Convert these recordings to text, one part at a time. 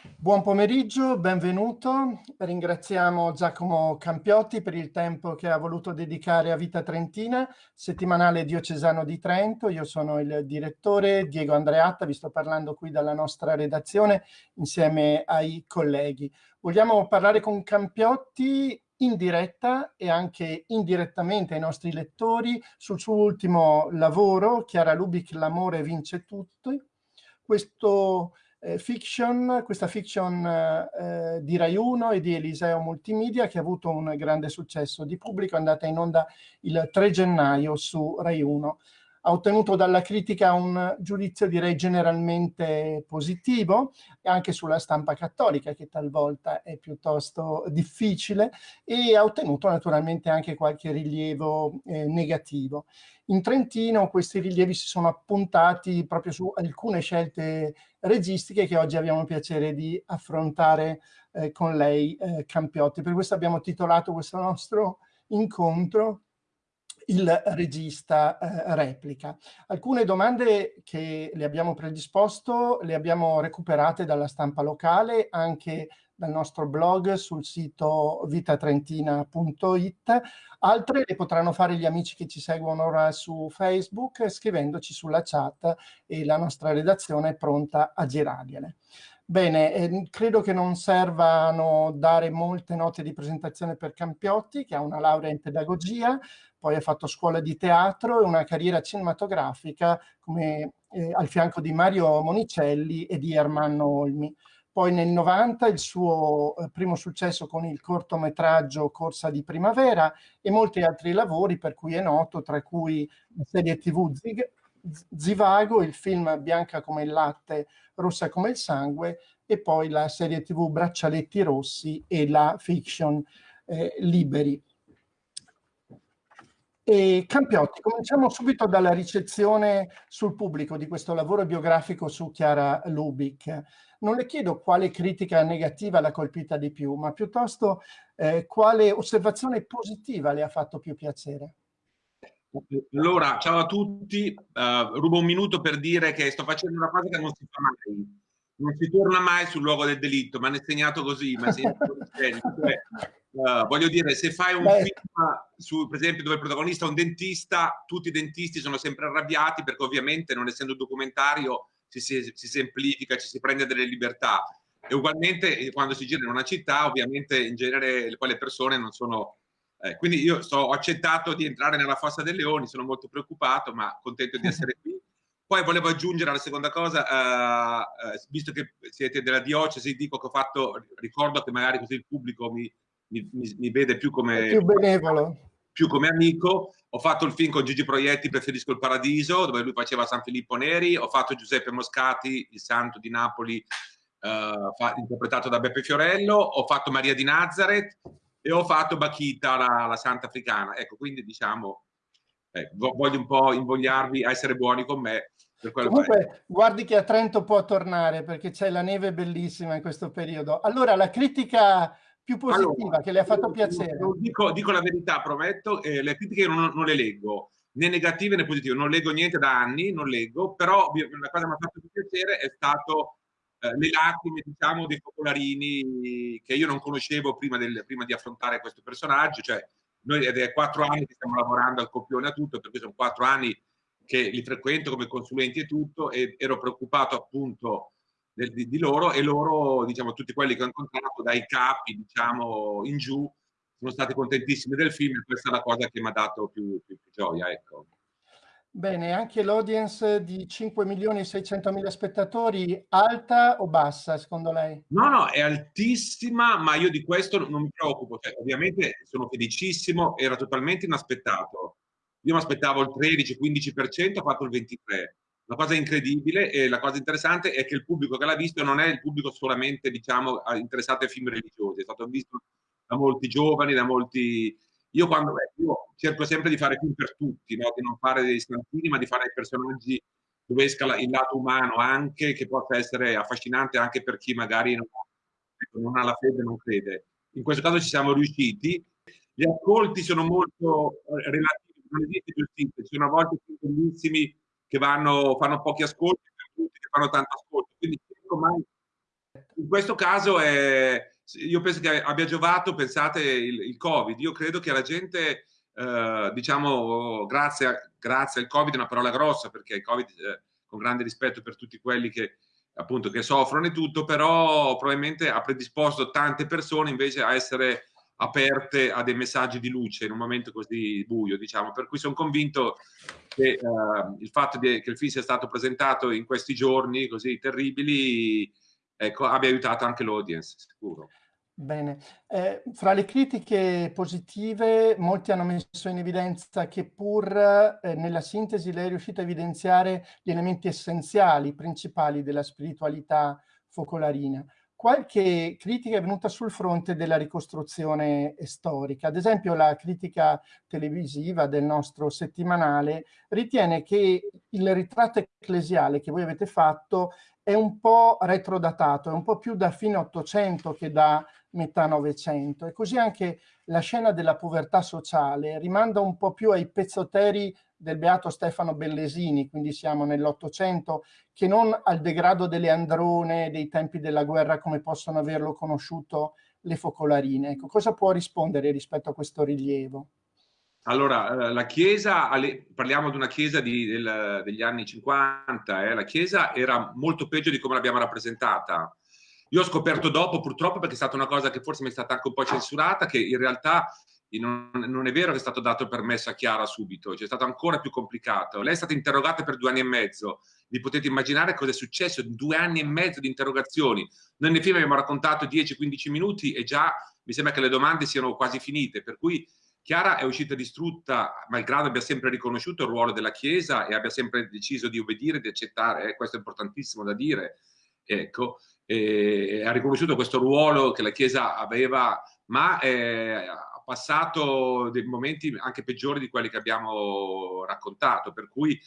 Buon pomeriggio, benvenuto. Ringraziamo Giacomo Campiotti per il tempo che ha voluto dedicare a Vita Trentina, settimanale diocesano di Trento. Io sono il direttore Diego Andreatta, vi sto parlando qui dalla nostra redazione insieme ai colleghi. Vogliamo parlare con Campiotti in diretta e anche indirettamente ai nostri lettori sul suo ultimo lavoro, Chiara Lubic, L'amore vince tutto. Questo fiction, questa fiction eh, di Rai 1 e di Eliseo Multimedia che ha avuto un grande successo di pubblico, è andata in onda il 3 gennaio su Rai 1 ha ottenuto dalla critica un giudizio direi generalmente positivo, anche sulla stampa cattolica che talvolta è piuttosto difficile e ha ottenuto naturalmente anche qualche rilievo eh, negativo. In Trentino questi rilievi si sono appuntati proprio su alcune scelte registiche che oggi abbiamo il piacere di affrontare eh, con lei eh, Campiotti. Per questo abbiamo titolato questo nostro incontro il regista eh, replica. Alcune domande che le abbiamo predisposto le abbiamo recuperate dalla stampa locale, anche dal nostro blog sul sito vitatrentina.it. Altre le potranno fare gli amici che ci seguono ora su Facebook scrivendoci sulla chat e la nostra redazione è pronta a girargliele. Bene, eh, credo che non servano dare molte note di presentazione per Campiotti, che ha una laurea in pedagogia, poi ha fatto scuola di teatro e una carriera cinematografica come, eh, al fianco di Mario Monicelli e di Ermanno Olmi. Poi nel 90 il suo eh, primo successo con il cortometraggio Corsa di Primavera e molti altri lavori per cui è noto, tra cui la serie tv Zig, Zivago, il film Bianca come il latte, rossa come il sangue e poi la serie tv Braccialetti Rossi e la fiction eh, Liberi. E Campiotti, cominciamo subito dalla ricezione sul pubblico di questo lavoro biografico su Chiara Lubic. Non le chiedo quale critica negativa l'ha colpita di più, ma piuttosto eh, quale osservazione positiva le ha fatto più piacere. Allora, ciao a tutti, uh, rubo un minuto per dire che sto facendo una cosa che non si fa mai, non si torna mai sul luogo del delitto, ma è segnato così, ma cioè, uh, voglio dire, se fai un Beh. film su, per esempio, dove il protagonista è un dentista, tutti i dentisti sono sempre arrabbiati perché ovviamente, non essendo un documentario, si, si, si semplifica, ci si prende delle libertà. E ugualmente quando si gira in una città, ovviamente in genere poi le persone non sono eh, quindi io so, ho accettato di entrare nella fossa dei leoni, sono molto preoccupato, ma contento di essere qui. Poi volevo aggiungere la seconda cosa, eh, eh, visto che siete della diocesi, dico che ho fatto, ricordo che magari così il pubblico mi, mi, mi vede più come... più benevolo. Più come amico. Ho fatto il film con Gigi Proietti, Preferisco il Paradiso, dove lui faceva San Filippo Neri. Ho fatto Giuseppe Moscati, il santo di Napoli, eh, interpretato da Beppe Fiorello. Ho fatto Maria di Nazareth e ho fatto Bakita, la, la Santa Africana. Ecco, quindi diciamo, eh, voglio un po' invogliarvi a essere buoni con me. Comunque, guardi che a Trento può tornare perché c'è la neve bellissima in questo periodo. Allora, la critica più positiva allora, che le ha fatto piacere. Dico, dico, la verità, prometto, eh, le critiche non, non, le leggo, né negative né positive, non leggo niente da anni, non leggo, però una cosa che mi ha fatto più piacere è stato eh, le lacrime diciamo dei popolarini che io non conoscevo prima, del, prima di affrontare questo personaggio cioè noi è quattro anni che stiamo lavorando al copione a tutto perché sono quattro anni che li frequento come consulenti e tutto e ero preoccupato appunto di, di, loro e loro diciamo tutti quelli che ho incontrato dai capi diciamo in giù sono stati contentissimi del film e questa è la cosa che mi ha dato più, più, più gioia ecco Bene, anche l'audience di 5 milioni e 600 mila spettatori, alta o bassa secondo lei? No, no, è altissima, ma io di questo non mi preoccupo. Cioè, ovviamente sono felicissimo, era totalmente inaspettato. Io mi aspettavo il 13-15%, ho fatto il 23%. La cosa incredibile e la cosa interessante è che il pubblico che l'ha visto non è il pubblico solamente, diciamo, interessato ai film religiosi, è stato visto da molti giovani, da molti io quando io cerco sempre di fare film per tutti, no? di non fare dei stantini, ma di fare dei personaggi dove esca il lato umano anche, che possa essere affascinante anche per chi magari non, ecco, non ha la fede non crede. In questo caso ci siamo riusciti. Gli ascolti sono molto eh, relativi, non esiste giustizia, ci sono a volte bellissimi che vanno, fanno pochi ascolti, che fanno tanto ascolto. Quindi in questo caso è, io penso che abbia giovato, pensate, il, il Covid. Io credo che la gente, eh, diciamo, grazie, grazie, al Covid, è una parola grossa, perché il Covid, eh, con grande rispetto per tutti quelli che appunto che soffrono e tutto, però probabilmente ha predisposto tante persone invece a essere aperte a dei messaggi di luce in un momento così buio, diciamo. Per cui sono convinto che uh, il fatto di, che il film sia stato presentato in questi giorni così terribili ecco, abbia aiutato anche l'audience, sicuro. Bene, eh, fra le critiche positive molti hanno messo in evidenza che pur eh, nella sintesi lei è riuscito a evidenziare gli elementi essenziali, principali della spiritualità focolarina. Qualche critica è venuta sul fronte della ricostruzione storica. Ad esempio la critica televisiva del nostro settimanale ritiene che il ritratto ecclesiale che voi avete fatto è un po' retrodatato, è un po' più da fine Ottocento che da metà Novecento e così anche la scena della povertà sociale rimanda un po' più ai pezzoteri del beato Stefano Bellesini, quindi siamo nell'Ottocento, che non al degrado delle androne dei tempi della guerra come possono averlo conosciuto le focolarine. Ecco, cosa può rispondere rispetto a questo rilievo? Allora, eh, la Chiesa, parliamo di una Chiesa di, del, degli anni 50, eh, la Chiesa era molto peggio di come l'abbiamo rappresentata. Io ho scoperto dopo, purtroppo, perché è stata una cosa che forse mi è stata anche un po' censurata, che in realtà non, non è vero che è stato dato il permesso a Chiara subito, cioè è stato ancora più complicato. Lei è stata interrogata per due anni e mezzo. Vi potete immaginare cosa è successo in due anni e mezzo di interrogazioni. Noi nel film abbiamo raccontato 10-15 minuti e già mi sembra che le domande siano quasi finite, per cui Chiara è uscita distrutta, malgrado abbia sempre riconosciuto il ruolo della Chiesa e abbia sempre deciso di obbedire, di accettare, eh, questo è importantissimo da dire, ecco, e ha riconosciuto questo ruolo che la Chiesa aveva, ma eh, ha passato dei momenti anche peggiori di quelli che abbiamo raccontato, per cui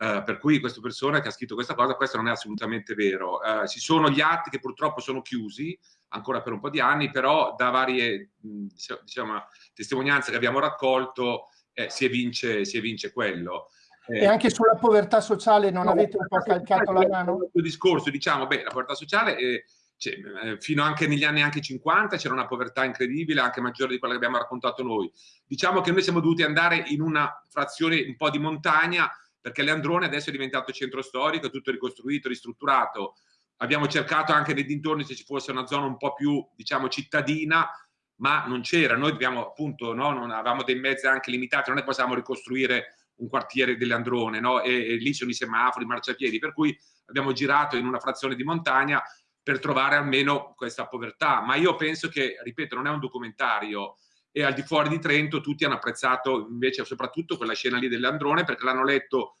Uh, per cui questa persona che ha scritto questa cosa, questo non è assolutamente vero. Uh, ci sono gli atti che purtroppo sono chiusi ancora per un po' di anni, però da varie diciamo, testimonianze che abbiamo raccolto eh, si, evince, si evince quello. Eh, e anche sulla povertà sociale non no, avete un po' calcato la mano? Il discorso, diciamo, beh, la povertà sociale... Eh, cioè, fino anche negli anni anche 50 c'era una povertà incredibile, anche maggiore di quella che abbiamo raccontato noi. Diciamo che noi siamo dovuti andare in una frazione un po' di montagna perché Leandrone adesso è diventato centro storico, tutto ricostruito, ristrutturato. Abbiamo cercato anche nei dintorni se ci fosse una zona un po' più, diciamo, cittadina, ma non c'era. Noi abbiamo appunto, no, non avevamo dei mezzi anche limitati, non è che possiamo ricostruire un quartiere di Leandrone, no? E, e lì sono i semafori, i marciapiedi, per cui abbiamo girato in una frazione di montagna per trovare almeno questa povertà. Ma io penso che, ripeto, non è un documentario, e al di fuori di Trento tutti hanno apprezzato invece soprattutto quella scena lì dell'Androne perché l'hanno letto,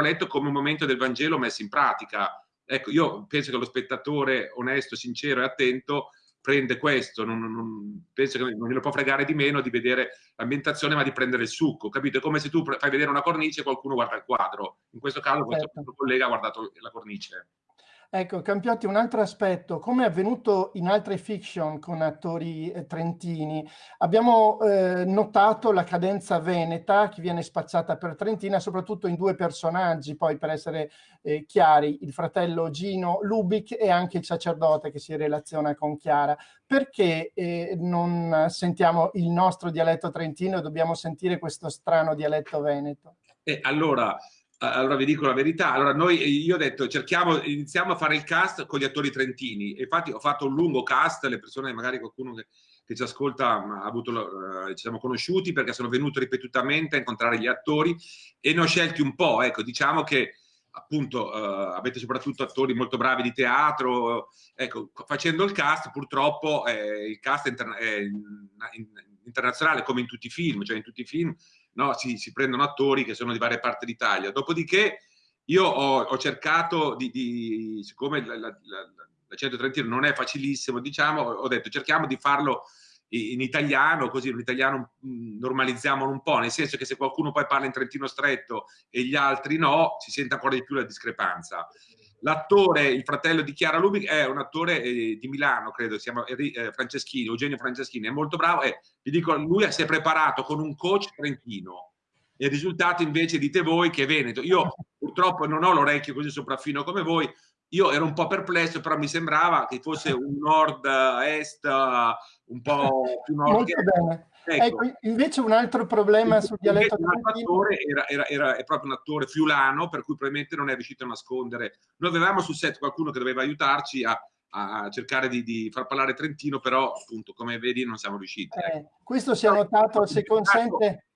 letto come un momento del Vangelo messo in pratica. Ecco, io penso che lo spettatore onesto, sincero e attento prende questo, non, non, penso che non glielo può fregare di meno di vedere l'ambientazione ma di prendere il succo, capito? È come se tu fai vedere una cornice e qualcuno guarda il quadro. In questo caso certo. questo collega ha guardato la cornice. Ecco, Campiotti, un altro aspetto, come è avvenuto in altre fiction con attori eh, trentini, abbiamo eh, notato la cadenza veneta che viene spacciata per Trentina, soprattutto in due personaggi, poi per essere eh, chiari, il fratello Gino Lubic e anche il sacerdote che si relaziona con Chiara. Perché eh, non sentiamo il nostro dialetto trentino e dobbiamo sentire questo strano dialetto veneto? Eh, allora, allora vi dico la verità, allora noi, io ho detto cerchiamo, iniziamo a fare il cast con gli attori trentini, infatti ho fatto un lungo cast, le persone, magari qualcuno che, che ci ascolta avuto, uh, ci siamo conosciuti perché sono venuto ripetutamente a incontrare gli attori e ne ho scelti un po', ecco, diciamo che appunto uh, avete soprattutto attori molto bravi di teatro, ecco, facendo il cast purtroppo eh, il cast interna è in, in, internazionale come in tutti i film, cioè in tutti i film no? si, si, prendono attori che sono di varie parti d'Italia. Dopodiché io ho, ho cercato di, di, siccome la, la, la, la 130 non è facilissimo, diciamo, ho detto cerchiamo di farlo in italiano, così in italiano mm, normalizziamo un po', nel senso che se qualcuno poi parla in trentino stretto e gli altri no, si sente ancora di più la discrepanza. L'attore, il fratello di Chiara Lubic, è un attore eh, di Milano, credo, si chiama eh, Franceschini, Eugenio Franceschini, è molto bravo e vi dico, lui si è preparato con un coach trentino e il risultato invece dite voi che è Veneto. Io purtroppo non ho l'orecchio così sopraffino come voi, io ero un po' perplesso, però mi sembrava che fosse un nord-est un po' più nord. Ecco. ecco. invece un altro problema sul dialetto attore era, era, era, è proprio un attore friulano, per cui probabilmente non è riuscito a nascondere. Noi avevamo sul set qualcuno che doveva aiutarci a, a cercare di, di, far parlare Trentino, però appunto, come vedi, non siamo riusciti. Ecco. Eh, questo si è notato, se consente,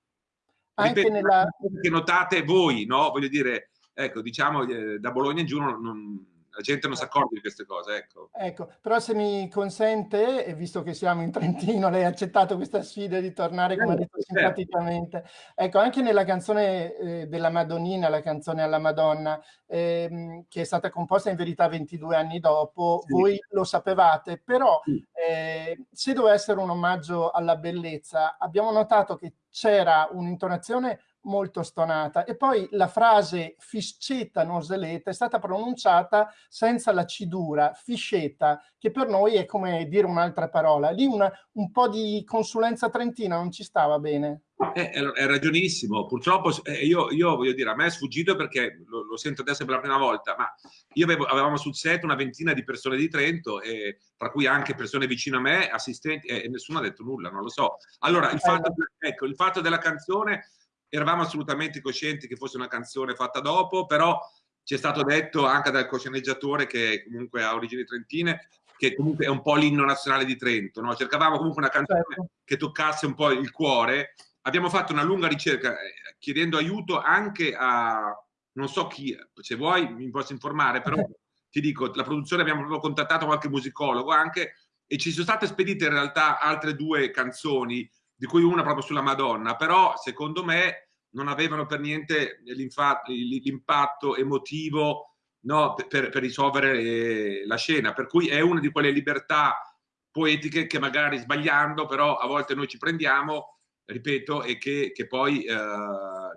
anche ripeto, nella... Che notate voi, no? Voglio dire, ecco, diciamo, eh, da Bologna in giù non, non la gente non si accorge di queste cose, ecco. Ecco, però se mi consente, e visto che siamo in Trentino, lei ha accettato questa sfida di tornare, come ha detto, certo. simpaticamente. Ecco, anche nella canzone eh, della Madonnina, la canzone alla Madonna, ehm, che è stata composta in verità 22 anni dopo, sì. voi lo sapevate, però sì. eh, se doveva essere un omaggio alla bellezza, abbiamo notato che c'era un'intonazione molto stonata. E poi la frase fiscetta noseleta è stata pronunciata senza la cidura, fiscetta, che per noi è come dire un'altra parola. Lì una, un po' di consulenza trentina non ci stava bene. Eh, è ragionissimo, purtroppo eh, io, io, voglio dire, a me è sfuggito perché lo, lo, sento adesso per la prima volta, ma io avevo, avevamo sul set una ventina di persone di Trento, e, tra cui anche persone vicino a me, assistenti, e nessuno ha detto nulla, non lo so. Allora, il fatto, ecco, il fatto della canzone eravamo assolutamente coscienti che fosse una canzone fatta dopo, però ci è stato detto anche dal cosceneggiatore che comunque ha origini trentine che comunque è un po' l'inno nazionale di Trento, no? cercavamo comunque una canzone certo. che toccasse un po' il cuore. Abbiamo fatto una lunga ricerca eh, chiedendo aiuto anche a, non so chi, se vuoi mi posso informare, però ti dico, la produzione abbiamo proprio contattato qualche musicologo anche e ci sono state spedite in realtà altre due canzoni di cui una proprio sulla Madonna, però secondo me non avevano per niente l'impatto emotivo no, per, per, risolvere eh, la scena, per cui è una di quelle libertà poetiche che magari sbagliando, però a volte noi ci prendiamo, ripeto, e che, che poi, eh,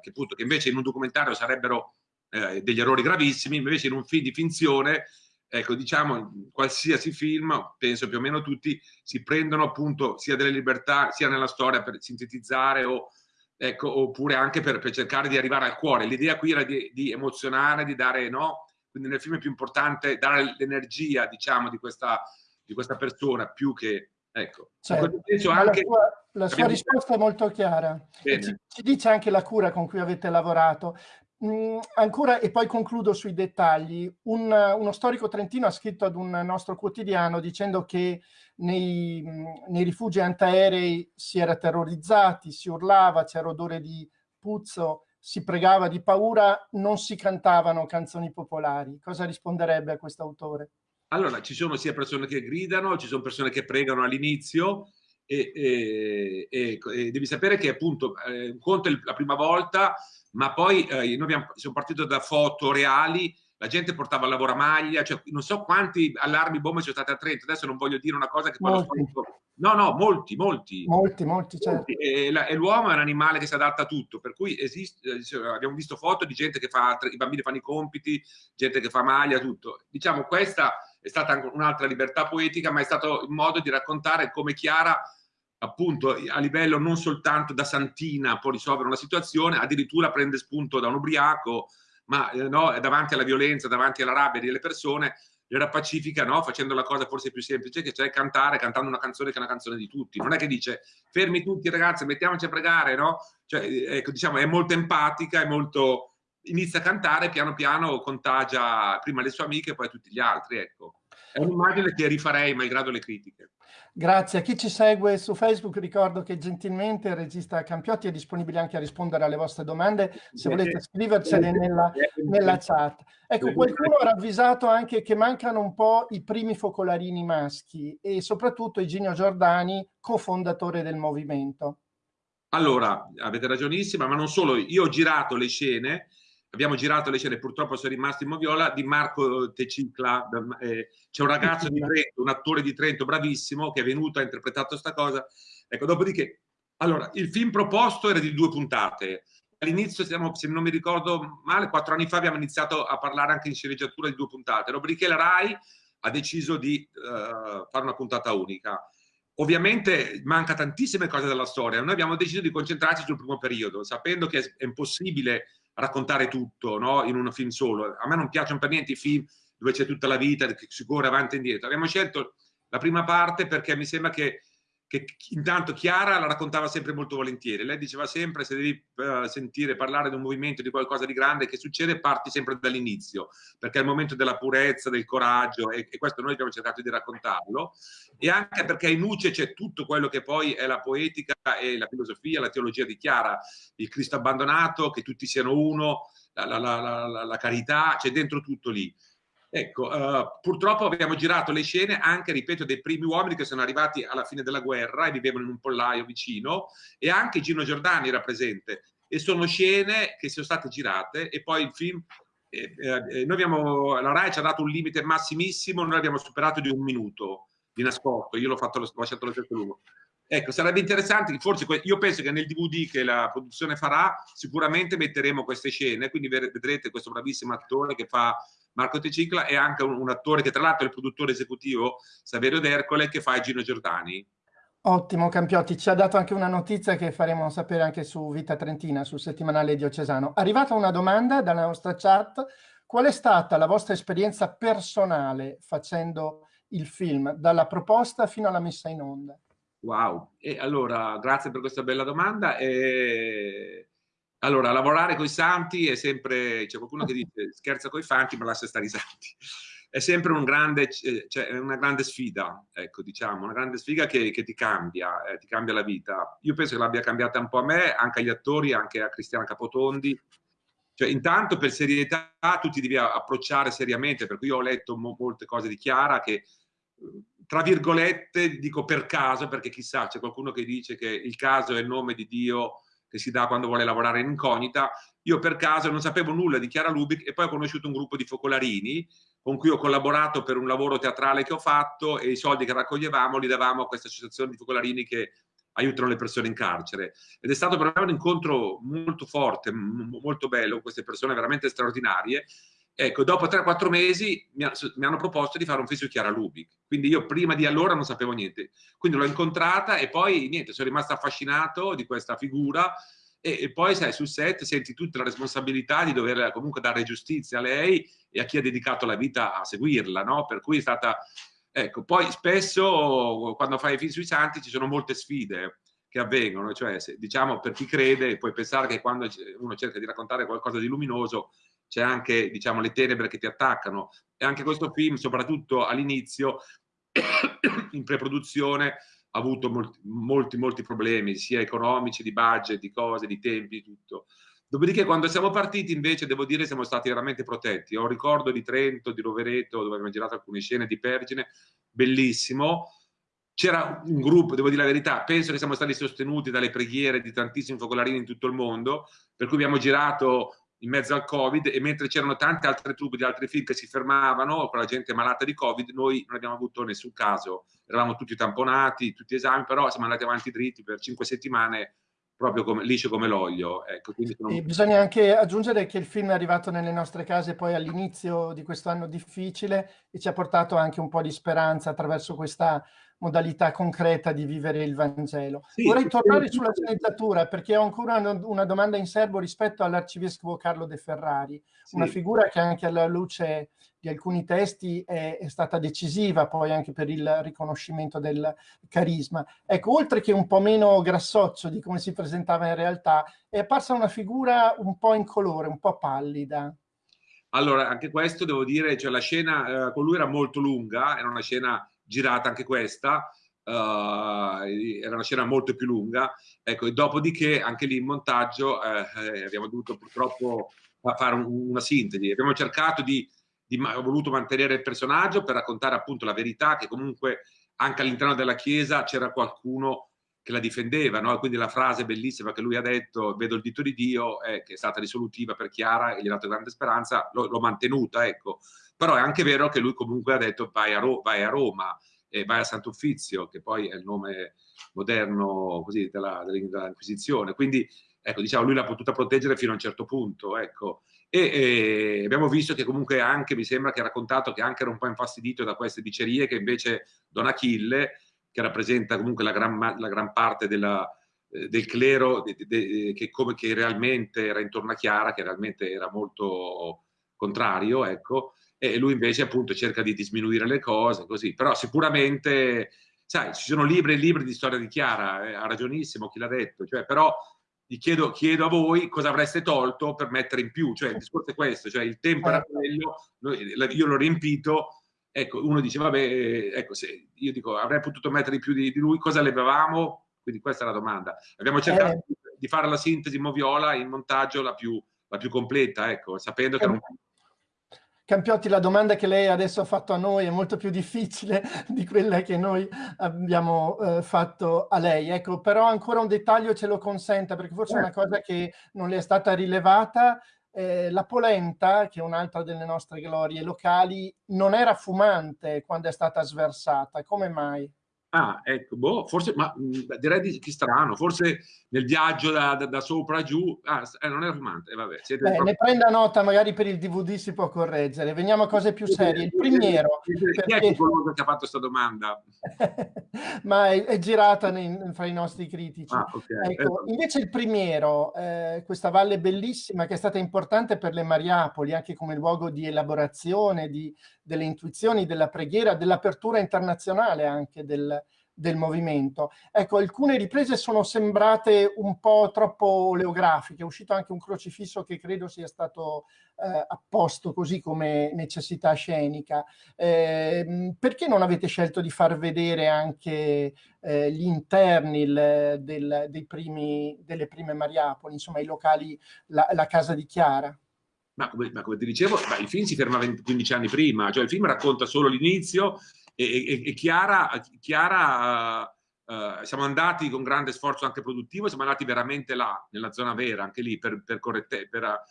che, appunto, che invece in un documentario sarebbero eh, degli errori gravissimi, invece in un film di finzione ecco, diciamo, qualsiasi film, penso più o meno tutti, si prendono appunto sia delle libertà, sia nella storia per sintetizzare o, ecco, oppure anche per, per cercare di arrivare al cuore. L'idea qui era di, di, emozionare, di dare, no? Quindi nel film è più importante dare l'energia, diciamo, di questa, di questa persona, più che, ecco. Certo. Anche, la sua, la sua risposta è molto chiara. Ci, ci, dice anche la cura con cui avete lavorato. Mm, ancora, e poi concludo sui dettagli, un, uno storico trentino ha scritto ad un nostro quotidiano dicendo che nei, mm, nei rifugi antiaerei si era terrorizzati, si urlava, c'era odore di puzzo, si pregava di paura, non si cantavano canzoni popolari. Cosa risponderebbe a questo autore? Allora, ci sono sia persone che gridano, ci sono persone che pregano all'inizio, e, e, e, e, devi sapere che appunto eh, un conto è la prima volta ma poi eh, noi abbiamo, siamo partiti da foto reali, la gente portava lavoro a maglia, cioè non so quanti allarmi bombe sono stati a Trento, adesso non voglio dire una cosa che poi storico... No, no, molti, molti. Molti, molti, certo. E, e l'uomo è un animale che si adatta a tutto, per cui esiste, eh, abbiamo visto foto di gente che fa, i bambini fanno i compiti, gente che fa maglia, tutto. Diciamo, questa è stata un'altra libertà poetica, ma è stato il modo di raccontare come Chiara appunto a livello non soltanto da santina può risolvere una situazione, addirittura prende spunto da un ubriaco, ma eh, no, davanti alla violenza, davanti alla rabbia delle persone, le pacifica no? facendo la cosa forse più semplice, che cioè cantare, cantando una canzone che è una canzone di tutti. Non è che dice fermi tutti ragazzi, mettiamoci a pregare, no? Cioè, eh, ecco, diciamo, è molto empatica, è molto... inizia a cantare, piano piano contagia prima le sue amiche e poi tutti gli altri, ecco. È un'immagine che rifarei, malgrado le critiche. Grazie. A chi ci segue su Facebook ricordo che gentilmente il regista Campiotti è disponibile anche a rispondere alle vostre domande se volete scrivercene nella, nella chat. Ecco, qualcuno ha ravvisato anche che mancano un po' i primi focolarini maschi e soprattutto Iginio Giordani, cofondatore del movimento. Allora, avete ragionissima, ma non solo, io ho girato le scene abbiamo girato le scene, purtroppo sono rimasto in Moviola, di Marco Tecicla, eh, c'è un ragazzo di Trento, un attore di Trento bravissimo che è venuto, ha interpretato questa cosa. Ecco, dopodiché, allora, il film proposto era di due puntate. All'inizio, se non mi ricordo male, quattro anni fa abbiamo iniziato a parlare anche in sceneggiatura di due puntate. Dopodiché la RAI ha deciso di uh, fare una puntata unica. Ovviamente manca tantissime cose della storia. Noi abbiamo deciso di concentrarci sul primo periodo, sapendo che è impossibile raccontare tutto no? in un film solo. A me non piacciono per niente i film dove c'è tutta la vita, che si corre avanti e indietro. Abbiamo scelto la prima parte perché mi sembra che che intanto Chiara la raccontava sempre molto volentieri. Lei diceva sempre se devi uh, sentire parlare di un movimento, di qualcosa di grande che succede, parti sempre dall'inizio, perché è il momento della purezza, del coraggio e, e, questo noi abbiamo cercato di raccontarlo e anche perché in Nuce c'è tutto quello che poi è la poetica e la filosofia, la teologia di Chiara, il Cristo abbandonato, che tutti siano uno, la, la, la, la carità, c'è dentro tutto lì. Ecco, uh, purtroppo abbiamo girato le scene anche, ripeto, dei primi uomini che sono arrivati alla fine della guerra e vivevano in un pollaio vicino. E anche Gino Giordani era presente. E sono scene che sono state girate. E poi il film, eh, eh, noi abbiamo, la RAI ci ha dato un limite massimissimo, noi abbiamo superato di un minuto di nascosto, io l'ho fatto, l'ho lasciato lo stesso lungo. Ecco, sarebbe interessante, forse io penso che nel DVD che la produzione farà sicuramente metteremo queste scene, quindi vedrete questo bravissimo attore che fa Marco Tecicla e anche un, un, attore che tra l'altro è il produttore esecutivo, Saverio D'Ercole, che fa Gino Giordani. Ottimo Campiotti, ci ha dato anche una notizia che faremo sapere anche su Vita Trentina, sul settimanale diocesano. Arrivata una domanda dalla nostra chat, qual è stata la vostra esperienza personale facendo il film, dalla proposta fino alla messa in onda? Wow, e allora grazie per questa bella domanda. E allora, lavorare con i santi è sempre, c'è qualcuno che dice scherza con i fanti ma lascia stare i santi. È sempre un grande, cioè, una grande sfida, ecco, diciamo, una grande sfida che, che ti cambia, eh, ti cambia la vita. Io penso che l'abbia cambiata un po' a me, anche agli attori, anche a Cristiana Capotondi. Cioè, intanto per serietà tu ti devi approcciare seriamente, per cui io ho letto mo molte cose di Chiara che tra virgolette dico per caso, perché chissà, c'è qualcuno che dice che il caso è il nome di Dio che si dà quando vuole lavorare in incognita. Io per caso non sapevo nulla di Chiara Lubic e poi ho conosciuto un gruppo di focolarini con cui ho collaborato per un lavoro teatrale che ho fatto e i soldi che raccoglievamo li davamo a questa associazione di focolarini che aiutano le persone in carcere. Ed è stato per me un incontro molto forte, molto bello, queste persone veramente straordinarie Ecco, dopo 3-4 mesi mi, hanno proposto di fare un su Chiara Lubic, quindi io prima di allora non sapevo niente. Quindi l'ho incontrata e poi niente, sono rimasto affascinato di questa figura e, e, poi sai, sul set senti tutta la responsabilità di dover comunque dare giustizia a lei e a chi ha dedicato la vita a seguirla, no? Per cui è stata... Ecco, poi spesso quando fai i film sui santi ci sono molte sfide che avvengono, cioè se, diciamo per chi crede puoi pensare che quando uno cerca di raccontare qualcosa di luminoso c'è anche diciamo, le tenebre che ti attaccano e anche questo film, soprattutto all'inizio, in preproduzione, ha avuto molti, molti, molti problemi, sia economici, di budget, di cose, di tempi, tutto. Dopodiché quando siamo partiti invece devo dire siamo stati veramente protetti. Ho un ricordo di Trento, di Rovereto, dove abbiamo girato alcune scene di Pergine, bellissimo. C'era un gruppo, devo dire la verità, penso che siamo stati sostenuti dalle preghiere di tantissimi focolarini in tutto il mondo, per cui abbiamo girato in mezzo al Covid e mentre c'erano tante altre truppe di altri film che si fermavano con la gente malata di Covid, noi non abbiamo avuto nessun caso, eravamo tutti tamponati, tutti esami, però siamo andati avanti dritti per cinque settimane proprio come, liscio come l'olio. Ecco, sono... Bisogna anche aggiungere che il film è arrivato nelle nostre case poi all'inizio di questo anno difficile e ci ha portato anche un po' di speranza attraverso questa modalità concreta di vivere il Vangelo. Sì, Vorrei tornare sulla sceneggiatura perché ho ancora una, una domanda in serbo rispetto all'arcivescovo Carlo De Ferrari, sì. una figura che anche alla luce di alcuni testi è, è, stata decisiva poi anche per il riconoscimento del carisma. Ecco, oltre che un po' meno grassoccio di come si presentava in realtà, è apparsa una figura un po' incolore, un po' pallida. Allora, anche questo devo dire, cioè la scena eh, con lui era molto lunga, era una scena girata anche questa, uh, era una scena molto più lunga, ecco, e dopodiché anche lì in montaggio eh, eh abbiamo dovuto purtroppo fare un, una sintesi, abbiamo cercato di, di, ho voluto mantenere il personaggio per raccontare appunto la verità che comunque anche all'interno della chiesa c'era qualcuno che la difendeva, no? quindi la frase bellissima che lui ha detto, vedo il dito di Dio, eh, che è stata risolutiva per Chiara e gli ha dato grande speranza, l'ho mantenuta, ecco. Però è anche vero che lui comunque ha detto vai a, Ro vai a Roma e vai a Sant'Uffizio, che poi è il nome moderno così, della, dell'Inquisizione. Quindi, ecco, diciamo, lui l'ha potuta proteggere fino a un certo punto, ecco. E, e, abbiamo visto che comunque anche, mi sembra che ha raccontato che anche era un po' infastidito da queste dicerie che invece Don Achille, che rappresenta comunque la gran, la gran parte della, eh, del clero de, de, de, che, come, che realmente era intorno a Chiara, che realmente era molto contrario, ecco, e lui invece appunto cerca di disminuire le cose, così. Però sicuramente, sai, ci sono libri e libri di storia di Chiara, eh, ha ragionissimo chi l'ha detto, cioè, però gli chiedo, chiedo, a voi cosa avreste tolto per mettere in più, cioè il discorso è questo, cioè il tempo era certo. quello, io l'ho riempito, ecco, uno dice, vabbè, ecco, se io dico, avrei potuto mettere di più di, di lui, cosa levavamo? Quindi questa è la domanda. Abbiamo cercato eh. di fare la sintesi Moviola in montaggio la più, la più completa, ecco, sapendo che... Eh. Non... Campiotti, la domanda che lei adesso ha fatto a noi è molto più difficile di quella che noi abbiamo eh, fatto a lei. Ecco, però ancora un dettaglio ce lo consenta, perché forse è una cosa che non le è stata rilevata. Eh, la polenta, che è un'altra delle nostre glorie locali, non era fumante quando è stata sversata. Come mai? Ah, ecco, boh, forse, ma mh, direi di, che strano, forse nel viaggio da, da, da sopra giù, ah, eh, non era fumante, eh, vabbè. Beh, proprio... Ne prenda nota, magari per il DVD si può correggere. Veniamo a cose più serie. Il primiero... Chi perché... è quello che ha fatto questa domanda? ma è, è girata nei, fra i nostri critici. Ah, okay. ecco, invece il primiero, eh, questa valle bellissima che è stata importante per le Mariapoli, anche come luogo di elaborazione, di, delle intuizioni, della preghiera, dell'apertura internazionale anche del, del movimento. Ecco, alcune riprese sono sembrate un po' troppo oleografiche, è uscito anche un crocifisso che credo sia stato eh, apposto così come necessità scenica. Eh, perché non avete scelto di far vedere anche eh, gli interni il, del, primi, delle prime Mariapoli, insomma i locali, la, la casa di Chiara? Ma come, ma come ti dicevo, il film si ferma 20, 15 anni prima, cioè il film racconta solo l'inizio e, e, e, Chiara, Chiara uh, siamo andati con grande sforzo anche produttivo, siamo andati veramente là, nella zona vera, anche lì, per, per, corrette, per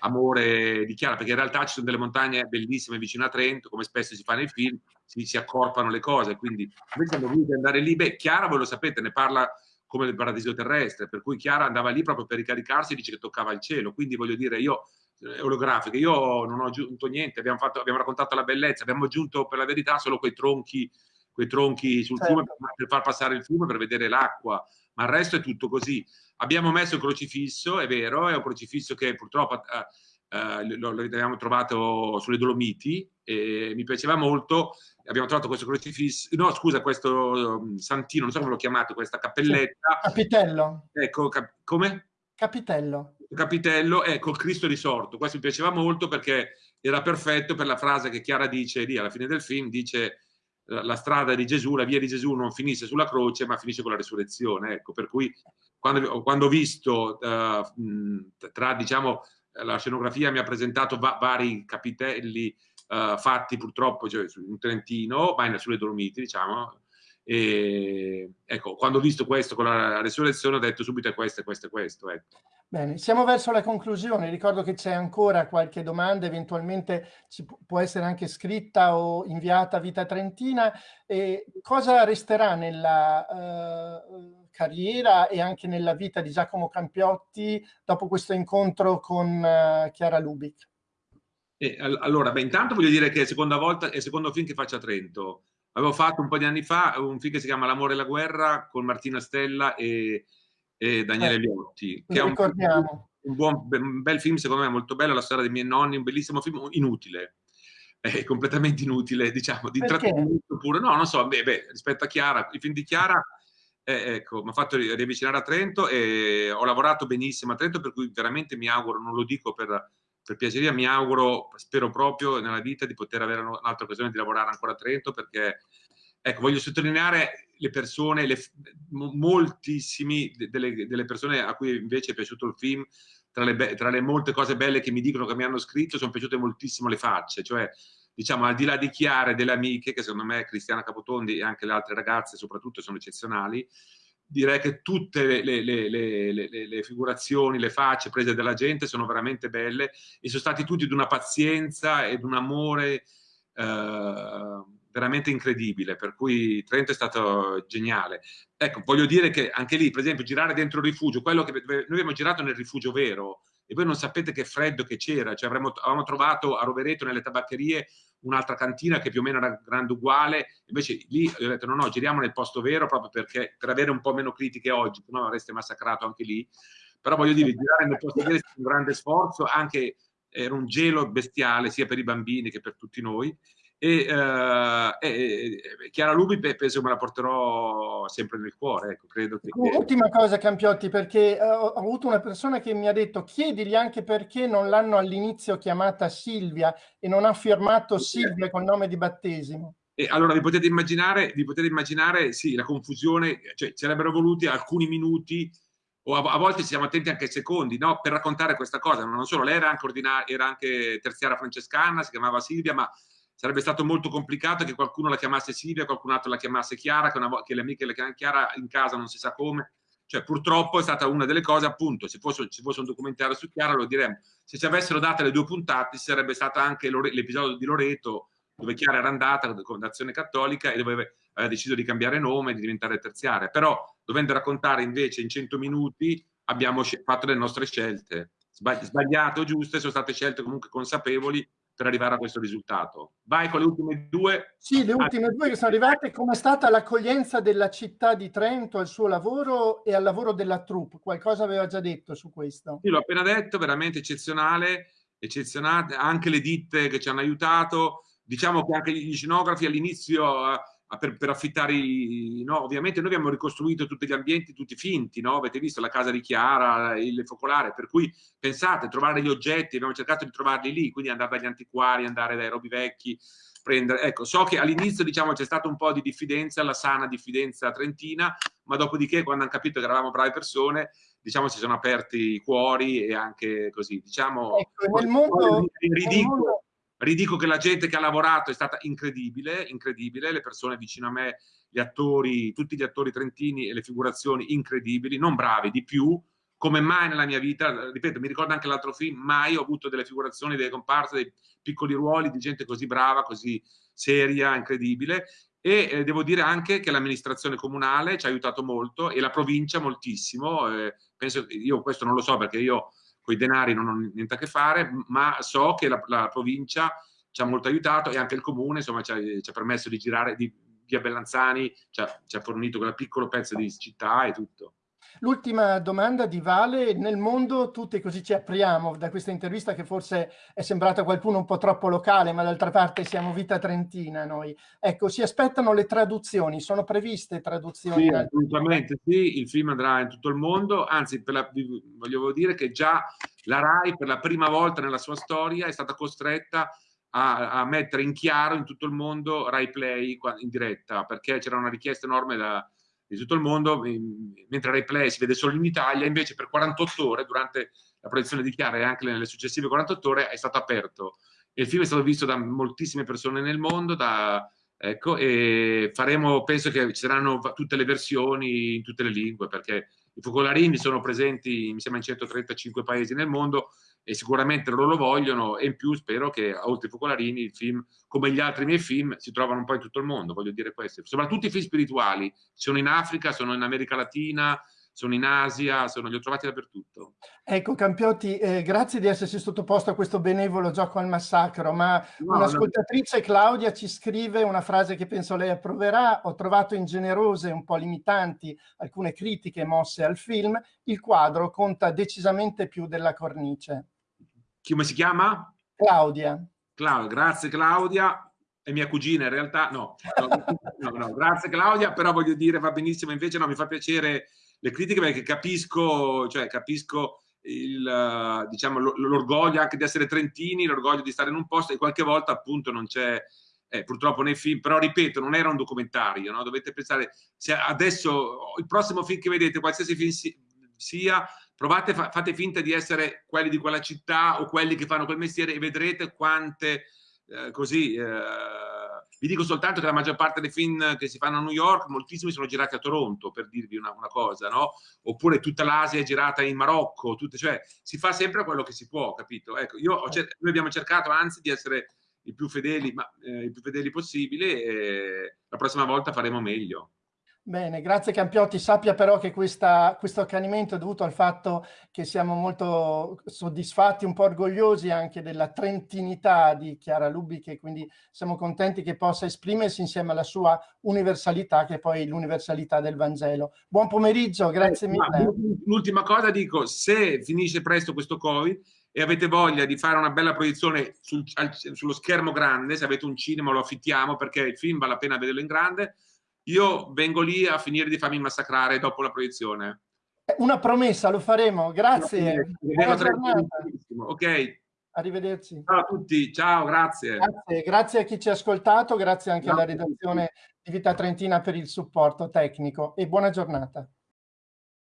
amore di Chiara, perché in realtà ci sono delle montagne bellissime vicino a Trento, come spesso si fa nei film, si, si accorpano le cose, quindi noi siamo voluti andare lì, beh, Chiara voi lo sapete, ne parla come del paradiso terrestre, per cui Chiara andava lì proprio per ricaricarsi e dice che toccava il cielo, quindi voglio dire, io olografiche. Io non ho aggiunto niente, abbiamo, fatto, abbiamo, raccontato la bellezza, abbiamo aggiunto per la verità solo quei tronchi, quei tronchi sul certo. fiume per, per, far passare il fiume, per vedere l'acqua, ma il resto è tutto così. Abbiamo messo il crocifisso, è vero, è un crocifisso che purtroppo eh, eh, lo, lo abbiamo trovato sulle Dolomiti e mi piaceva molto. Abbiamo trovato questo crocifisso, no scusa, questo um, santino, non so come l'ho chiamato, questa cappelletta. Capitello. Ecco, cap come? Capitello capitello è col Cristo risorto. Questo mi piaceva molto perché era perfetto per la frase che Chiara dice lì alla fine del film, dice la strada di Gesù, la via di Gesù non finisce sulla croce ma finisce con la risurrezione. Ecco, per cui quando, quando ho visto uh, tra diciamo la scenografia mi ha presentato va vari capitelli uh, fatti purtroppo cioè, in Trentino, ma sulle Dolomiti, diciamo, e, ecco, quando ho visto questo con la resurrezione ho detto subito è questo, è questo, è questo. Ecco. Bene, siamo verso la conclusione. Ricordo che c'è ancora qualche domanda, eventualmente ci può essere anche scritta o inviata a Vita Trentina. E cosa resterà nella uh, carriera e anche nella vita di Giacomo Campiotti dopo questo incontro con uh, Chiara Lubic? Eh, allora, beh, intanto voglio dire che è seconda volta, è il secondo film che faccio a Trento. Avevo fatto un po' di anni fa un film che si chiama L'amore e la guerra con Martina Stella e e Daniele eh, Liotti, che è un, un, buon, un, bel film, secondo me molto bello, la storia dei miei nonni, un bellissimo film, inutile, è completamente inutile, diciamo, di intrattenimento pure. No, non so, beh, beh, rispetto a Chiara, i film di Chiara, eh, ecco, mi ha fatto riavvicinare a Trento e ho lavorato benissimo a Trento, per cui veramente mi auguro, non lo dico per, per piaceria, mi auguro, spero proprio nella vita di poter avere un'altra occasione di lavorare ancora a Trento, perché Ecco, voglio sottolineare le persone, le, moltissimi delle, delle, persone a cui invece è piaciuto il film, tra le, tra le, molte cose belle che mi dicono che mi hanno scritto, sono piaciute moltissimo le facce, cioè diciamo al di là di Chiare, delle amiche, che secondo me Cristiana Capotondi e anche le altre ragazze soprattutto sono eccezionali, direi che tutte le, le, le, figurazioni, le facce prese dalla gente sono veramente belle e sono stati tutti di una pazienza e di un amore eh, veramente incredibile, per cui Trento è stato geniale. Ecco, voglio dire che anche lì, per esempio, girare dentro il rifugio, quello che noi abbiamo girato nel rifugio vero, e voi non sapete che freddo che c'era, cioè avremmo, avevamo trovato a Rovereto nelle tabaccherie un'altra cantina che più o meno era grande uguale, invece lì ho detto no no, giriamo nel posto vero proprio perché per avere un po' meno critiche oggi, se no avreste massacrato anche lì, però voglio dire, girare nel posto vero è un grande sforzo, anche era un gelo bestiale sia per i bambini che per tutti noi e, uh, e, Chiara Lubi penso me la porterò sempre nel cuore ecco, credo che, ultima cosa Campiotti perché uh, ho avuto una persona che mi ha detto chiedigli anche perché non l'hanno all'inizio chiamata Silvia e non ha firmato Silvia col nome di battesimo e allora vi potete immaginare, vi potete immaginare sì, la confusione, cioè ci sarebbero voluti alcuni minuti o a, a, volte siamo attenti anche ai secondi no? per raccontare questa cosa, ma non solo, lei era anche, era anche terziaria francescana, si chiamava Silvia, ma sarebbe stato molto complicato che qualcuno la chiamasse Silvia, qualcun altro la chiamasse Chiara, che, una, che le amiche la chiamano Chiara in casa non si sa come. Cioè, purtroppo è stata una delle cose, appunto, se fosse, se fosse un documentario su Chiara lo diremmo. Se ci avessero date le due puntate, sarebbe stato anche l'episodio di Loreto, dove Chiara era andata con l'azione cattolica e dove aveva deciso di cambiare nome, di diventare terziaria. Però, dovendo raccontare invece in 100 minuti, abbiamo fatto le nostre scelte. Sbagliate o giuste, sono state scelte comunque consapevoli per arrivare a questo risultato. Vai con le ultime due. Sì, le ultime due che sono arrivate. Com'è stata l'accoglienza della città di Trento al suo lavoro e al lavoro della troupe? Qualcosa aveva già detto su questo? Sì, l'ho appena detto, veramente eccezionale, eccezionale. Anche le ditte che ci hanno aiutato. Diciamo che anche gli scenografi all'inizio eh, per, per, affittare i, no? ovviamente noi abbiamo ricostruito tutti gli ambienti tutti finti, no? avete visto la casa di Chiara, il focolare, per cui pensate, trovare gli oggetti, abbiamo cercato di trovarli lì, quindi andare dagli antiquari, andare dai robi vecchi, prendere, ecco, so che all'inizio diciamo c'è stato un po' di diffidenza, la sana diffidenza trentina, ma dopodiché quando hanno capito che eravamo brave persone, diciamo si sono aperti i cuori e anche così, diciamo... Ecco, nel mondo... Ridicolo, Ridico che la gente che ha lavorato è stata incredibile, incredibile, le persone vicino a me, gli attori, tutti gli attori trentini e le figurazioni incredibili, non bravi, di più, come mai nella mia vita, ripeto, mi ricordo anche l'altro film, mai ho avuto delle figurazioni, delle comparse, dei piccoli ruoli di gente così brava, così seria, incredibile. E eh, devo dire anche che l'amministrazione comunale ci ha aiutato molto e la provincia moltissimo. Eh, penso, io questo non lo so perché io con i denari non ho niente a che fare, ma so che la, la provincia ci ha molto aiutato e anche il comune insomma, ci, ha, ci ha permesso di girare di via Bellanzani, ci ha, ci ha fornito quel piccolo pezzo di città e tutto. L'ultima domanda di Vale, nel mondo tutti così ci apriamo da questa intervista che forse è sembrata a qualcuno un po' troppo locale, ma d'altra parte siamo vita trentina noi. Ecco, si aspettano le traduzioni, sono previste traduzioni? Sì, assolutamente sì, il film andrà in tutto il mondo, anzi la, voglio dire che già la RAI per la prima volta nella sua storia è stata costretta a, a mettere in chiaro in tutto il mondo Rai Play in diretta, perché c'era una richiesta enorme da di tutto il mondo, mentre replay si vede solo in Italia, invece per 48 ore, durante la proiezione di Chiara e anche nelle successive 48 ore, è stato aperto. E il film è stato visto da moltissime persone nel mondo, da, ecco, e faremo, penso che ci saranno tutte le versioni in tutte le lingue, perché i focolarini sono presenti, mi sembra, in 135 paesi nel mondo, e sicuramente loro lo vogliono e in più spero che oltre ai focolarini il film, come gli altri miei film, si trovano un po' in tutto il mondo, voglio dire questo. Soprattutto i film spirituali, sono in Africa, sono in America Latina, sono in Asia, sono, li ho trovati dappertutto. Ecco Campiotti, eh, grazie di essersi sottoposto a questo benevolo gioco al massacro, ma no, un'ascoltatrice no. Claudia ci scrive una frase che penso lei approverà, ho trovato ingenerose un po' limitanti alcune critiche mosse al film, il quadro conta decisamente più della cornice. Come si chiama? Claudia. Claudia, grazie Claudia, è mia cugina in realtà, no, no, no, grazie Claudia, però voglio dire va benissimo, invece no, mi fa piacere le critiche perché capisco, cioè, capisco il, diciamo, l'orgoglio anche di essere trentini, l'orgoglio di stare in un posto e qualche volta appunto non c'è, eh, purtroppo nei film, però ripeto, non era un documentario, no? dovete pensare, se adesso il prossimo film che vedete, qualsiasi film si, sia, provate, fa, fate finta di essere quelli di quella città o quelli che fanno quel mestiere e vedrete quante eh, così... Eh, vi dico soltanto che la maggior parte dei film che si fanno a New York, moltissimi sono girati a Toronto, per dirvi una, una cosa, no? Oppure tutta l'Asia è girata in Marocco, tutte, cioè si fa sempre quello che si può, capito? Ecco, io noi abbiamo cercato anzi di essere i più fedeli, ma, eh, i più fedeli possibili e la prossima volta faremo meglio. Bene, grazie Campiotti. Sappia però che questa, questo accanimento è dovuto al fatto che siamo molto soddisfatti, un po' orgogliosi anche della trentinità di Chiara Lubic e quindi siamo contenti che possa esprimersi insieme alla sua universalità che è poi l'universalità del Vangelo. Buon pomeriggio, grazie eh, mille. L'ultima cosa dico, se finisce presto questo Covid, e avete voglia di fare una bella proiezione sul, al, sullo schermo grande, se avete un cinema lo affittiamo perché il film vale la pena vederlo in grande, io vengo lì a finire di farmi massacrare dopo la proiezione. Una promessa, lo faremo. Grazie. Ok. Arrivederci. Ciao a tutti, ciao, grazie. grazie. Grazie a chi ci ha ascoltato, grazie anche grazie alla redazione di Vita Trentina per il supporto tecnico e buona giornata.